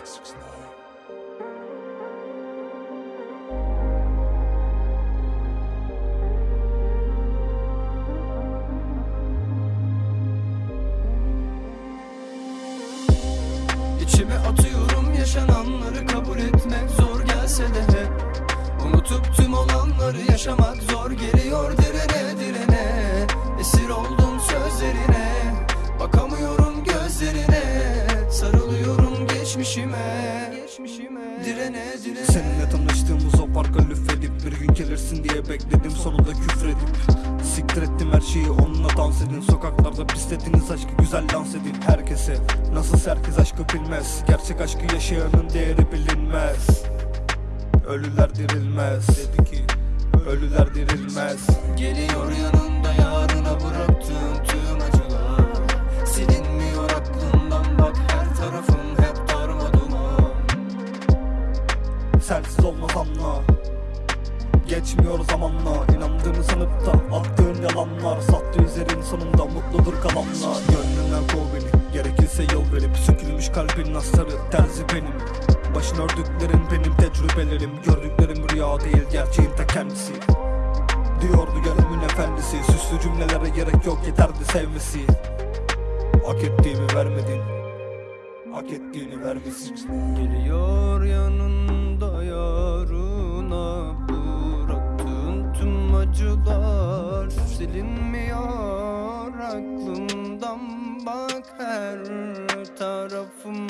İçime atıyorum yaşananları kabul etmek zor gelse de. Hep Unutup tüm olanları yaşamak zor geliyor direne direne Esir oldum sözlerine geçmişime Geçmişime. Direne direne. Seninle tanıştığımız o parka lüfedip Bir gün gelirsin diye bekledim. Sonunda küfredip Siktir ettim her şeyi. Onunla dans edin. Sokaklarda pisletiniz aşkı güzel dans edin. Herkese Nasıl herkes aşkı bilmez. Gerçek aşkı yaşayanın değeri bilinmez. Ölüler dirilmez. Dedi ki Ölüler dirilmez. Geliyor yanında yarına bıraktığın tüm Sensiz olmaz anla Geçmiyor zamanla inandığını sanıp da attığın yalanlar Sattı üzerin sonunda mutludur kalanlar. Gönlünden kov beni gerekirse yol verip Sökülmüş kalbin astarı terzi benim. Başın ördüklerin benim tecrübelerim Gördüklerim rüya değil gerçeğin ta kendisi. Diyordu gönlümün efendisi Süslü cümlelere gerek yok yeterdi sevmesi. Hak ettiğimi vermedin Hak ettiğini vermesin. Geliyor yanında Silinmiyor aklımdan bak her tarafım.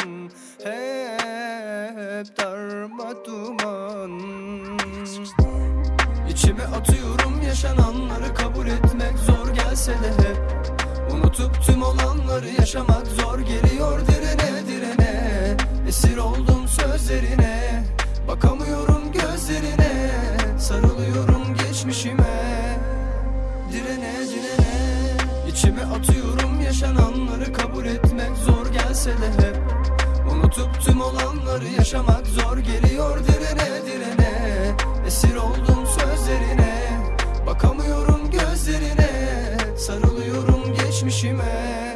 Hep darma duman. İçime atıyorum yaşananları kabul etmek zor gelse de hep. Unutup tüm olanları yaşamak zor geliyor direne direne. Esir oldum sözlerine Bakamıyorum gözlerine. Sarılıyorum geçmişime İçime atıyorum yaşananları kabul etmek zor gelse de hep. Unutup tüm olanları yaşamak zor geliyor direne direne. Esir oldum sözlerine Bakamıyorum gözlerine. Sarılıyorum geçmişime